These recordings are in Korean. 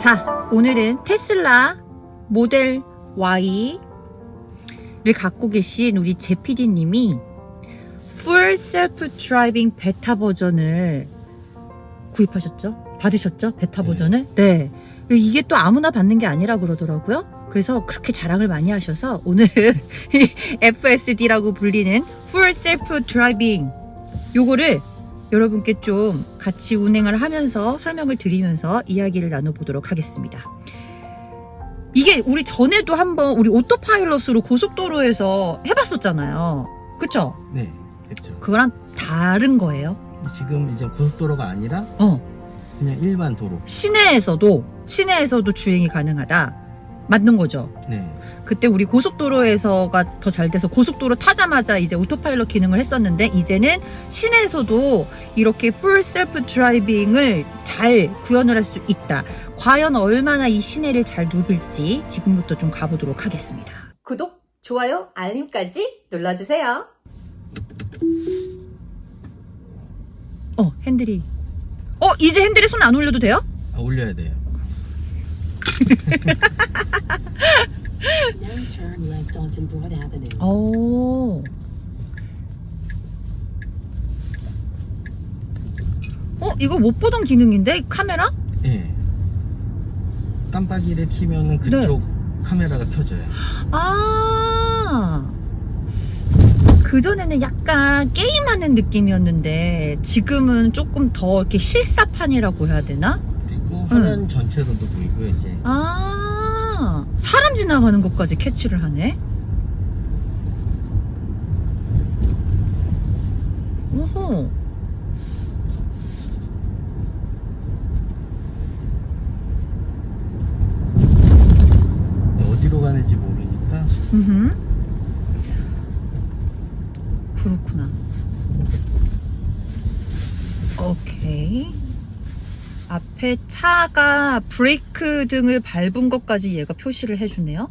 자, 오늘은 테슬라 모델 Y를 갖고 계신 우리 제피디님이 Full Self Driving 베타 버전을 구입하셨죠? 받으셨죠? 베타 네. 버전을? 네. 이게 또 아무나 받는 게 아니라 그러더라고요. 그래서 그렇게 자랑을 많이 하셔서 오늘 이 FSD라고 불리는 Full Self Driving 요거를 여러분께 좀 같이 운행을 하면서 설명을 드리면서 이야기를 나눠보도록 하겠습니다. 이게 우리 전에도 한번 우리 오토파일럿으로 고속도로에서 해봤었잖아요. 그쵸? 네, 그렇죠. 그거랑 다른 거예요. 지금 이제 고속도로가 아니라 어, 그냥 일반 도로. 시내에서도, 시내에서도 주행이 가능하다. 맞는 거죠. 네, 그때 우리 고속도로에서가 더 잘 돼서 고속도로 타자마자 이제 오토파일럿 기능을 했었는데 이제는 시내에서도 이렇게 full self driving을 잘 구현을 할 수 있다. 과연 얼마나 이 시내를 잘 누빌지 지금부터 좀 가보도록 하겠습니다. 구독, 좋아요, 알림까지 눌러주세요. 어, 핸들이. 어, 이제 핸들에 손 안 올려도 돼요? 아, 올려야 돼요. Now turn left onto Broad Avenue. 오. 어, 이거 못 보던 기능인데? 카메라? 네. 깜빡이를 키면은 그쪽 카메라가 켜져요. 아. 그전에는 약간 게임하는 느낌이었는데 지금은 조금 더 이렇게 실사판이라고 해야 되나? 화면 전체로도 보이고요. 이제 아. 사람 지나가는 것까지 캐치를 하네. 오호. 어디로 가는지 모르니까 음. 그렇구나. 오케이. 앞에 차가 브레이크 등을 밟은 것까지 얘가 표시를 해주네요.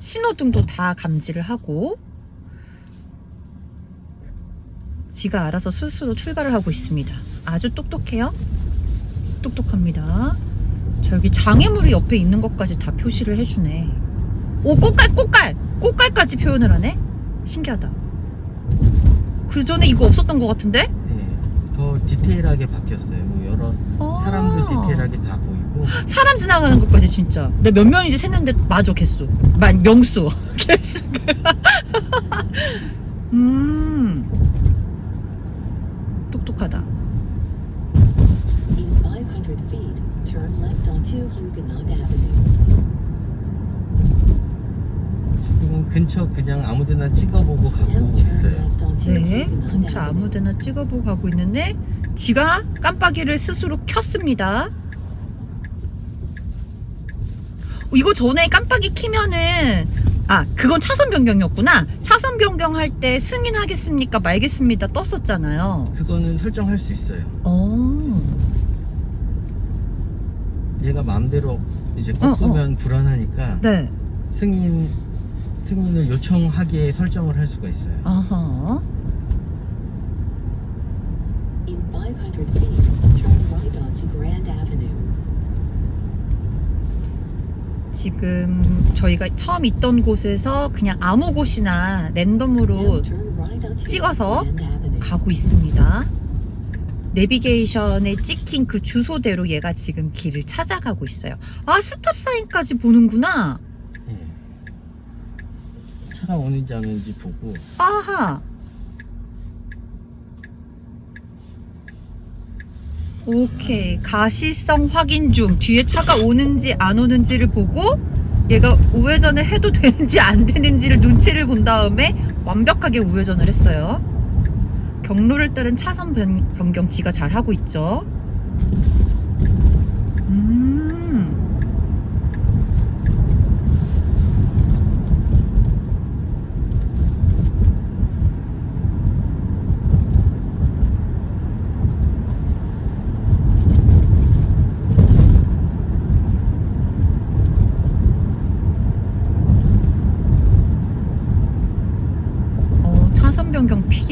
신호등도 다 감지를 하고 지가 알아서 스스로 출발을 하고 있습니다. 아주 똑똑해요. 똑똑합니다. 자 여기 장애물이 옆에 있는 것까지 다 표시를 해주네. 오 꽃갈 꽃갈 꽃갈까지 표현을 하네. 신기하다. 그 전에 이거 없었던 것 같은데? 네, 더 디테일하게 바뀌었어요. 뭐 여러 아. 사람도 디테일하게 다 보이고 사람 지나가는 것까지 진짜. 내가 몇 명인지 셌는데 맞아 개수. 만 명수 개수. 음 똑똑하다. In 500 feet, turn left onto Huguenot Avenue. 지금은 근처 그냥 아무데나 찍어보고 가고 turn 있어요. 네, 근처. 아무데나 찍어보고 가고 있는데 지가 깜빡이를 스스로 켰습니다. 이거 전에 깜빡이 키면은 아 그건 차선 변경이었구나. 차선 변경할 때 승인하겠습니까 말겠습니다 떴었잖아요. 그거는 설정할 수 있어요. 어, 얘가 마음대로 이제 어, 꺾으면 불안하니까 네, 승인 승인을 요청하기에 설정을 할 수가 있어요. 아하. In 500 feet, turn right onto Grand Avenue. 지금 저희가 처음 있던 곳에서 그냥 아무 곳이나 랜덤으로 찍어서. 가고 있습니다. 내비게이션에 찍힌 그 주소대로 얘가 지금 길을 찾아가고 있어요. 아, 스탑 사인까지 보는구나. 예. 차가 안 오는지 보고 아하. 오케이. 가시성 확인 중. 뒤에 차가 오는지 안 오는지를 보고 얘가 우회전을 해도 되는지 안 되는지를 눈치를 본 다음에 완벽하게 우회전을 했어요. 경로를 따른 차선 변, 변경 지가 잘 하고 있죠.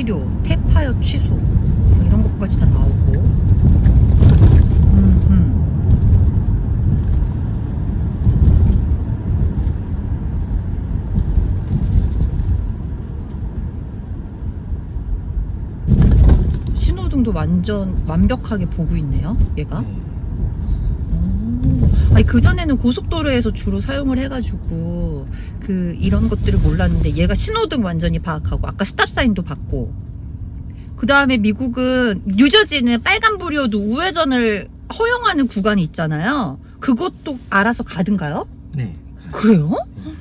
폐기료, 태파여 취소 뭐 이런 것까지 다 나오고. 음, 음. 신호등도 완전 완벽하게 보고 있네요 얘가. 네. 아니 그전에는 고속도로에서 주로 사용을 해가지고 그 이런 것들을 몰랐는데 얘가 신호등 완전히 파악하고 아까 스탑 사인도 받고 그 다음에 미국은 뉴저지는 빨간불이어도 우회전을 허용하는 구간이 있잖아요. 그것도 알아서 가든가요? 네. 그래요? 네.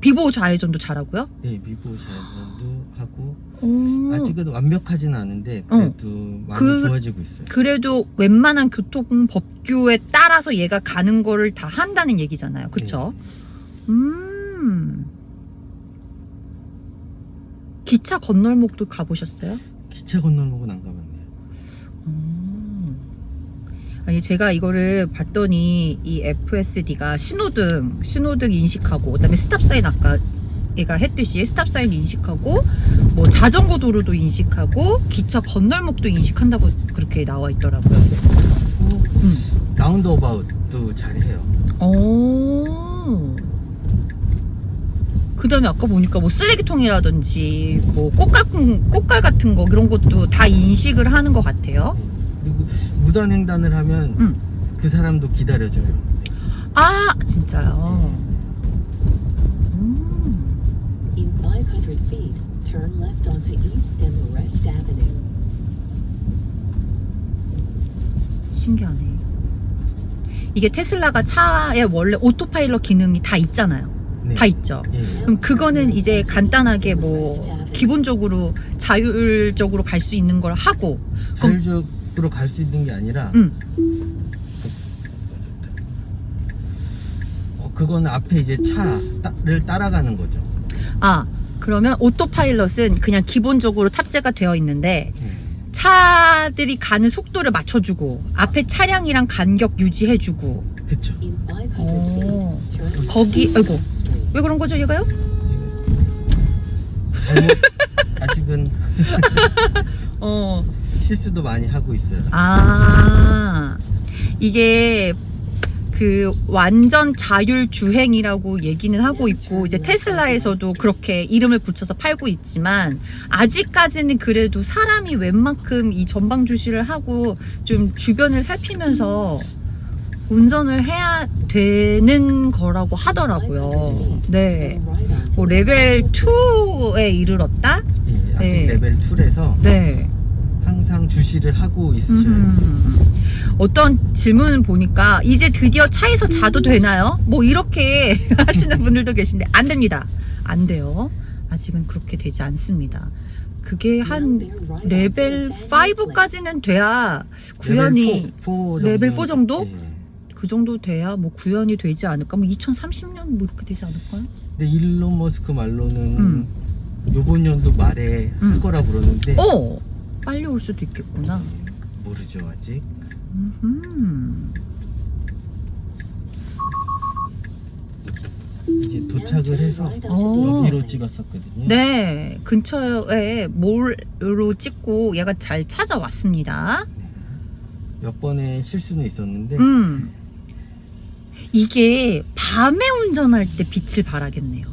비보 좌회전도 잘하고요. 네, 미보 자전도 하고 오. 아직은 완벽하진 않은데 그래도 많이 어. 그- 좋아지고 있어요. 그래도 웬만한 교통 법규에 따라서 얘가 가는 거를 다 한다는 얘기잖아요. 그쵸? 네. 음. 기차 건널목도 가보셨어요? 기차 건널목은 안 가봤네요. 음. 아니 제가 이거를 봤더니 이 FSD가 신호등 신호등 인식하고 그다음에 stop sign 아까 얘가 했듯이 stop sign 인식하고 뭐 자전거 도로도 인식하고 기차 건널목도 인식한다고 그렇게 나와 있더라고요. 음. roundabout도 잘해요. 오. 그다음에 아까 보니까 뭐 쓰레기통이라든지 뭐 꽃갈 꽃갈 같은 거 그런 것도 다 인식을 하는 것 같아요. 그리고 무단 횡단을 하면 음. 그 사람도 기다려줘요. 아 진짜요. 네. 200 feet, turn left onto East Demarest Avenue. 신기하네. 이게 테슬라가 차에 원래 오토파일럿 기능이 다 있잖아요. 네. 다 있죠. 네. 그럼 그거는 이제 간단하게 뭐 기본적으로 자율적으로 갈 수 있는 걸 하고 자율적으로 갈 수 있는 게 아니라 음. 그건 앞에 이제 차를 따라가는 거죠. 아 그러면 오토파일럿은 그냥 기본적으로 탑재가 되어 있는데 네. 차들이 가는 속도를 맞춰주고 앞에 차량이랑 간격 유지해주고 그쵸. In 500 오. 거기- 아이고. 왜 그런 거죠 얘가요? 잘못 아직은 어. 실수도 많이 하고 있어요. 아 이게 그 완전 자율 주행이라고 얘기는 하고 있고 이제 테슬라에서도 그렇게 이름을 붙여서 팔고 있지만 아직까지는 그래도 사람이 웬만큼 이 전방 주시를 하고 좀 주변을 살피면서 운전을 해야 되는 거라고 하더라고요. 네. 뭐 레벨 2에 이르렀다? 예, 아직 네. 레벨 2라서 네. 항상 주시를 하고 있으셔야 돼요. 음. 어떤 질문을 보니까 이제 드디어 차에서 자도 되나요? 뭐 이렇게 하시는 분들도 계신데 안 됩니다. 안 돼요. 아직은 그렇게 되지 않습니다. 그게 한 레벨 5까지는 돼야 구현이 레벨 4 정도? 예. 그 정도 돼야 뭐 구현이 되지 않을까? 뭐 2030년 뭐 이렇게 되지 않을까요? 근데 일론 머스크 말로는 음. 요번 연도 말에 음. 할 거라 그러는데 어 빨리 올 수도 있겠구나. 모르죠 아직. 음. 이제 도착을 해서 오. 여기로 찍었었거든요. 네 근처에 mall로 찍고 얘가 잘 찾아왔습니다. 네. 몇 번의 실수는 있었는데 음. 이게 밤에 운전할 때 빛을 발하겠네요.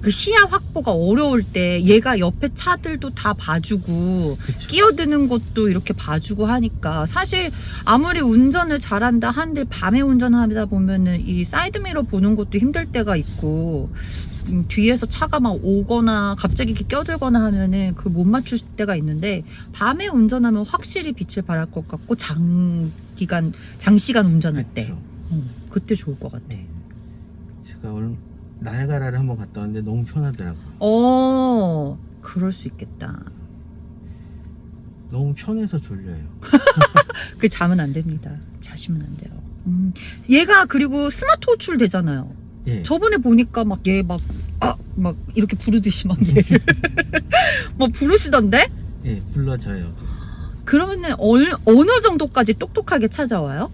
그 시야 확보가 어려울 때 얘가 옆에 차들도 다 봐주고 그쵸. 끼어드는 것도 이렇게 봐주고 하니까 사실 아무리 운전을 잘한다 한들 밤에 운전하다 보면은 이 사이드미러 보는 것도 힘들 때가 있고 음, 뒤에서 차가 막 오거나 갑자기 이렇게 껴들거나 하면은 그 못 맞출 때가 있는데 밤에 운전하면 확실히 빛을 발할 것 같고 장기간 장시간 운전할 때 그쵸. 어, 그때 좋을 것 같아. 네. 제가 오늘 나야가라를 한번 갔다 왔는데 너무 편하더라고요. 어 그럴 수 있겠다. 너무 편해서 졸려요. 그 자면 안 됩니다. 자시면 안 돼요. 음, 얘가 그리고 스마트 호출 되잖아요. 예. 저번에 보니까 막 얘 막 아, 막 이렇게 부르듯이 막 얘를 막 부르시던데? 예, 불러줘요. 그러면은 어느, 어느 정도까지 똑똑하게 찾아와요?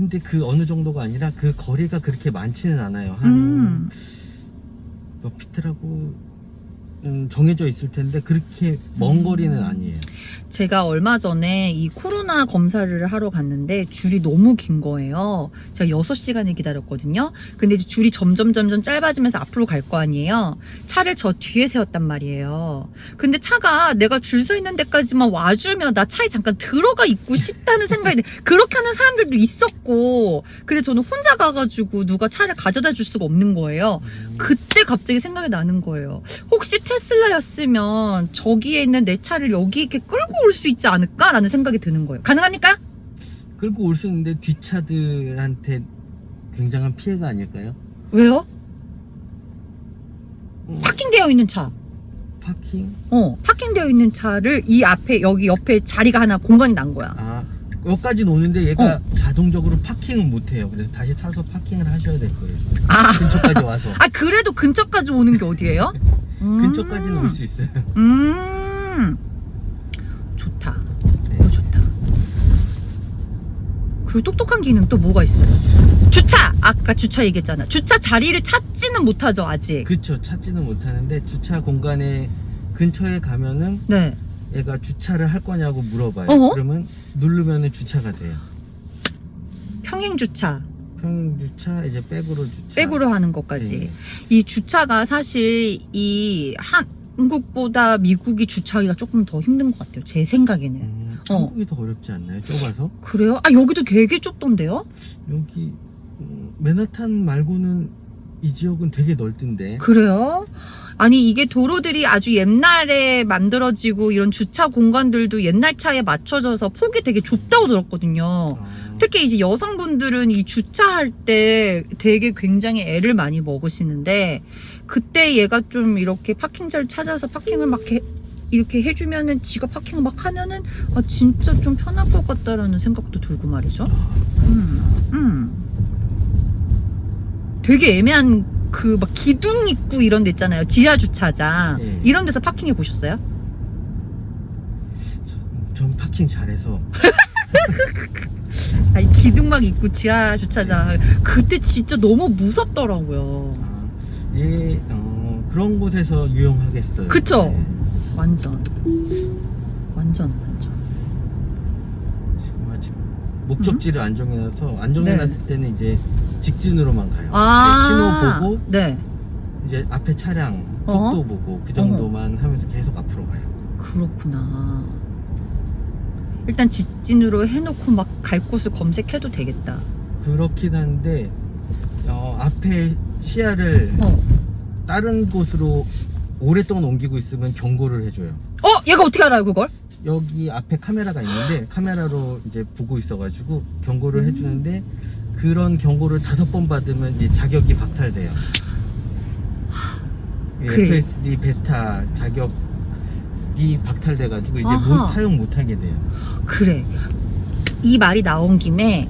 근데 그 어느 정도가 아니라 그 거리가 그렇게 많지는 않아요. 한 음. 몇 피트라고 음, 정해져 있을 텐데 그렇게 먼 거리는 아니에요. 제가 얼마 전에 이 코로나 검사를 하러 갔는데 줄이 너무 긴 거예요. 제가 6시간을 기다렸거든요. 근데 이제 줄이 점점 점점 짧아지면서 앞으로 갈 거 아니에요. 차를 저 뒤에 세웠단 말이에요. 근데 차가 내가 줄 서 있는 데까지만 와주면 나 차에 잠깐 들어가 있고 싶다는 생각이 들- 그렇게 하는 사람들도 있었고 근데 저는 혼자 가가지고 누가 차를 가져다 줄 수가 없는 거예요. 그때 갑자기 생각이 나는 거예요. 혹시 테슬라였으면 저기에 있는 내 차를 여기 이렇게 끌고 올 수 있지 않을까라는 생각이 드는 거예요. 가능합니까? 끌고 올 수 있는데 뒷차들한테 굉장한 피해가 아닐까요? 왜요? 음, 파킹되어 있는 차. 파킹? 어, 파킹되어 있는 차를 이 앞에 여기 옆에 자리가 하나 공간이 난 거야. 아 여기까지는 오는데 얘가 어. 자동적으로 파킹을 못 해요. 그래서 다시 타서 파킹을 하셔야 될 거예요. 아, 근처까지 와서 아 그래도 근처까지 오는 게 어디예요? 음. 근처까지는 올 수 있어요. 음, 좋다. 네. 이거 좋다. 그리고 똑똑한 기능 또 뭐가 있어요? 주차! 아까 주차 얘기했잖아. 주차 자리를 찾지는 못하죠, 아직. 그쵸 찾지는 못하는데 주차 공간에 근처에 가면은 네. 얘가 주차를 할 거냐고 물어봐요. 어허? 그러면 누르면 은 주차가 돼요. 평행 주차, 평행 주차 이제 백으로 주차. 백으로 하는 것까지. 네. 이 주차가 사실 이 한국보다 미국이 주차하기가 조금 더 힘든 것 같아요. 제 생각에는. 음, 어. 한국이 더 어렵지 않나요? 좁아서 그래요? 아, 여기도 되게 좁던데요? 여기 음, 맨하탄 말고는 이 지역은 되게 넓던데. 그래요? 아니 이게 도로들이 아주 옛날에 만들어지고 이런 주차 공간들도 옛날 차에 맞춰져서 폭이 되게 좁다고 들었거든요. 아, 특히 이제 여성분들은 이 주차할 때 되게 굉장히 애를 많이 먹으시는데 그때 얘가 좀 이렇게 파킹자를 찾아서 파킹을 막 해, 이렇게 해주면은 지가 파킹을 막 하면은 아 진짜 좀 편할 것 같다라는 생각도 들고 말이죠. 음, 음. 되게 애매한 그 막 기둥 있고 이런 데 있잖아요. 지하 주차장 네. 이런 데서 파킹해 보셨어요? 전 파킹 잘해서 아니 기둥막 있고 지하 주차장 그때 진짜 너무 무섭더라고요. 아, 얘 어, 그런 곳에서 유용하겠어요. 그쵸? 네. 완전 완전 완전 지금 아직 목적지를 안 정해놔서 안 정해놨을 네. 때는 이제 직진으로만 가요. 아 네, 신호 보고 네 이제 앞에 차량. 속도 보고 그 정도만 하면서 계속 앞으로 가요. 그렇구나 일단 직진으로 해놓고 막 갈 곳을 검색해도 되겠다 그렇긴 한데 어, 앞에 시야를 어. 다른 곳으로 오랫동안 옮기고 있으면 경고를 해줘요. 어 얘가 어떻게 알아요 그걸 여기 앞에 카메라가 있는데 카메라로 이제 보고 있어가지고 경고를 해주는데 그런 경고를 다섯 번 받으면 이제 자격이 박탈돼요. 이 그래. FSD 베타 자격이 박탈돼가지고 이제. 못, 사용 못하게 돼요. 그래 이 말이 나온 김에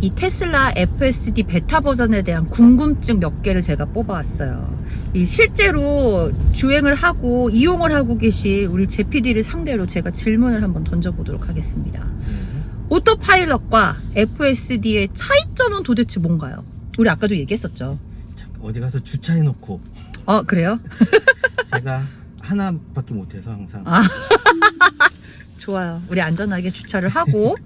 이 테슬라 FSD 베타 버전에 대한 궁금증 몇 개를 제가 뽑아왔어요. 이 실제로 주행을 하고 이용을 하고 계신 우리 제PD를 상대로 제가 질문을 한번 던져보도록 하겠습니다. 네. 오토파일럿과 FSD의 차이점은 도대체 뭔가요? 우리 아까도 얘기했었죠. 자, 어디 가서 주차해놓고 어 그래요? 제가 하나밖에 못해서 항상 아. 좋아요. 우리 안전하게 주차를 하고